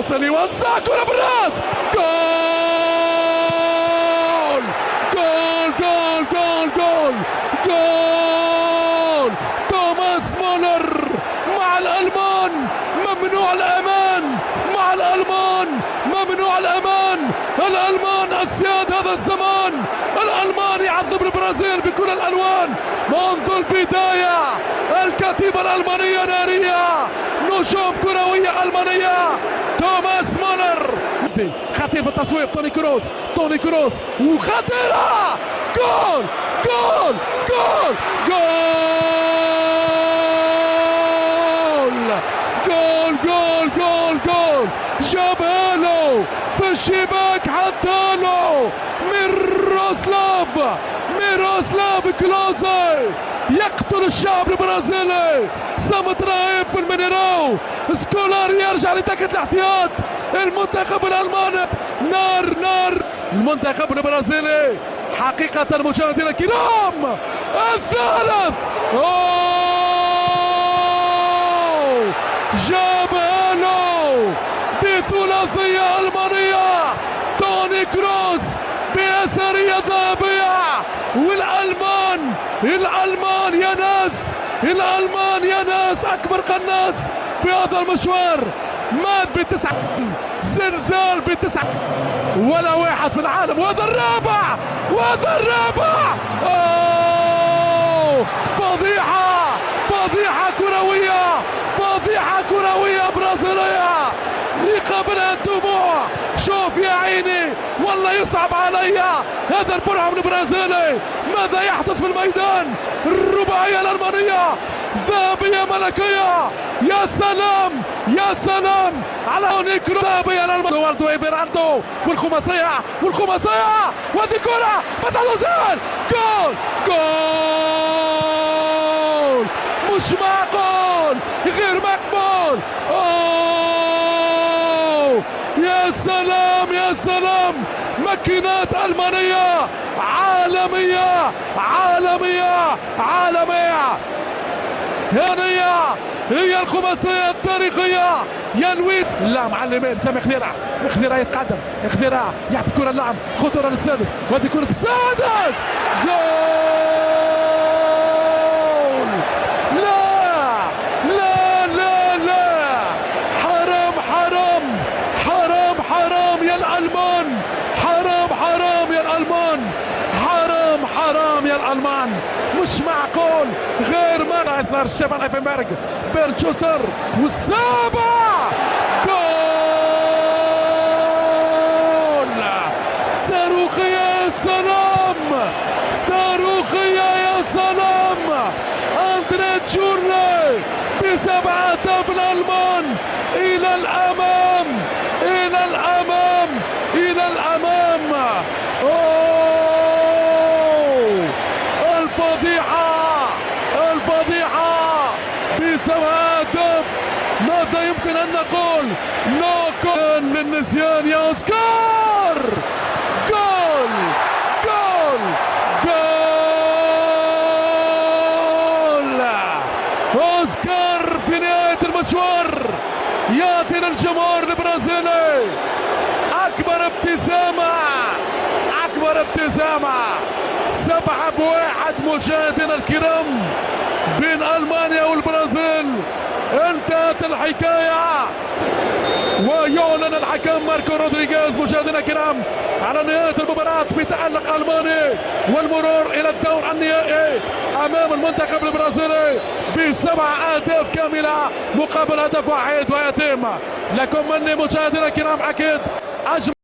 اللي وزع كرة بالراس. جول! جول جول جول جول. جول! توماس مولر مع الألمان. ممنوع الأمان. مع الألمان. ممنوع الأمان. الألمان أسياد هذا الزمان. الألمان يعذب البرازيل بكل الألوان. منذ البداية الكتيبة الألمانية نارية. نجوم كروية ألمانية. توماس مولر خطير في التصويب توني كروس توني كروس وخطيرة goal goal goal goal goal goal goal goal جابها له في الشباك له ميروسلاف ميروسلاف كلوزي يقتل الشعب البرازيلي صمت في المينيراو سكولار يرجع لدكة الاحتياط. المنتخب الالماني نار نار. المنتخب البرازيلي. حقيقة مشاهدينا الكرام. الثالث. أوه! جابها له بثلاثية ألمانية. توني كروس بأثرية ذهبية. والألمان الألمان يا ناس الألمان يا ناس أكبر قناص في هذا المشوار. مات بتسعة زلزال بتسعة ولا واحد في العالم. وهذا الرابع وهذا الرابع. أوه! فضيحة فضيحة كروية فضيحة كروية برازيلية. يقابلها الدموع. شوف يا عيني والله يصعب علي. هذا البرعم البرازيلي ماذا يحدث في الميدان؟ الرباعية الألمانية. ذهبية ملكية. يا سلام يا سلام. على نيكرو ذهبية الألمانية دوالدو ايفيراردو والخماسية والخماسية. وهذه كرة. بس على جول جول. مش معقول. غير مقبول. يا سلام يا سلام. ماكينات ألمانية عالمية عالمية عالمية. هنية هي الخماسية التاريخية. ينوي لا معلمين سامي خذيرة خذيرة يتقدم خذيرة يعطي كرة اللاعب خطورة للسادس. وهذه كرة السادس جول لا لا لا لا حرام حرام حرام حرام يا الألمان حرام حرام يا الألمان حرام الألمان مش معقول غير ما ايسنر ستيفان ايفنبرغ بيرن شوستر والسابع جول صاروخية يا سلام صاروخية يا سلام اندري تشورلي بسبع الفضيحة! الفضيحة! بسبع اهداف ماذا يمكن أن نقول؟ نوكل للنسيان يا أوسكار! جول! جول! جول! أوسكار في نهاية المشوار! يعطي للجمهور البرازيلي! أكبر ابتسامة! أكبر ابتسامة! سبعة بواحد مشاهدينا الكرام بين ألمانيا والبرازيل. انتهت الحكاية. ويعلن الحكم ماركو رودريغيز مشاهدينا الكرام على نهاية المباراة بتألق ألماني والمرور إلى الدور النهائي أمام المنتخب البرازيلي بسبع أهداف كاملة مقابل هدف واحد ويتم. لكم مني مشاهدينا الكرام أكيد أجمل